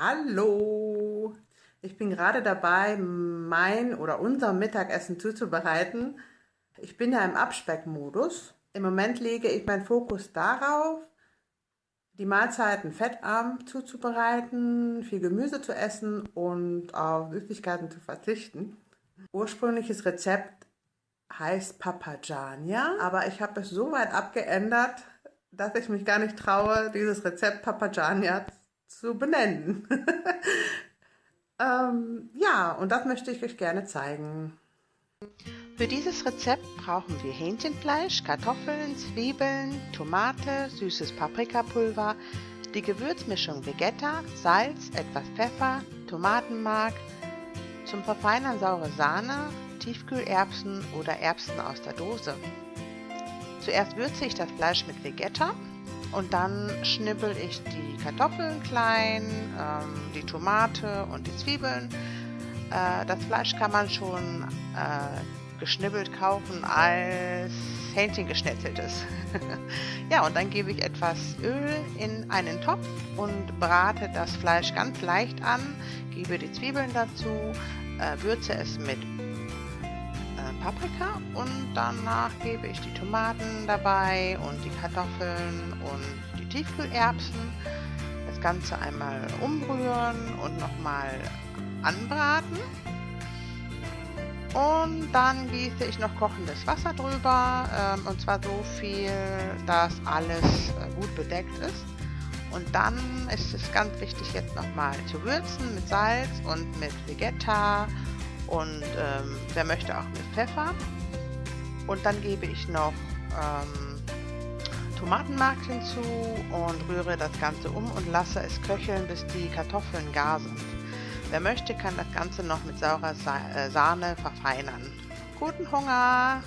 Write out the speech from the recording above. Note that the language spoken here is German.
Hallo! Ich bin gerade dabei, mein oder unser Mittagessen zuzubereiten. Ich bin ja im Abspeckmodus. Im Moment lege ich meinen Fokus darauf, die Mahlzeiten fettarm zuzubereiten, viel Gemüse zu essen und auf Süßigkeiten zu verzichten. Ursprüngliches Rezept heißt Papajania, aber ich habe es so weit abgeändert, dass ich mich gar nicht traue, dieses Rezept Papajania zu benennen. ähm, ja, und das möchte ich euch gerne zeigen. Für dieses Rezept brauchen wir Hähnchenfleisch, Kartoffeln, Zwiebeln, Tomate, süßes Paprikapulver, die Gewürzmischung Vegetta, Salz, etwas Pfeffer, Tomatenmark, zum Verfeinern saure Sahne, Tiefkühlerbsen oder Erbsen aus der Dose. Zuerst würze ich das Fleisch mit Vegetta und dann schnibbel ich die Kartoffeln klein, ähm, die Tomate und die Zwiebeln. Äh, das Fleisch kann man schon äh, geschnibbelt kaufen als Hähnchen geschnetzeltes. ja, und dann gebe ich etwas Öl in einen Topf und brate das Fleisch ganz leicht an, gebe die Zwiebeln dazu, äh, würze es mit Paprika und danach gebe ich die Tomaten dabei und die Kartoffeln und die Tiefkühlerbsen. Das Ganze einmal umrühren und nochmal anbraten. Und dann gieße ich noch kochendes Wasser drüber, ähm, und zwar so viel, dass alles äh, gut bedeckt ist. Und dann ist es ganz wichtig, jetzt nochmal zu würzen mit Salz und mit Vegetta und ähm, wer möchte auch mit Pfeffer. Und dann gebe ich noch ähm, Tomatenmark hinzu und rühre das Ganze um und lasse es köcheln, bis die Kartoffeln gar sind. Wer möchte, kann das Ganze noch mit saurer Sa äh, Sahne verfeinern. Guten Hunger!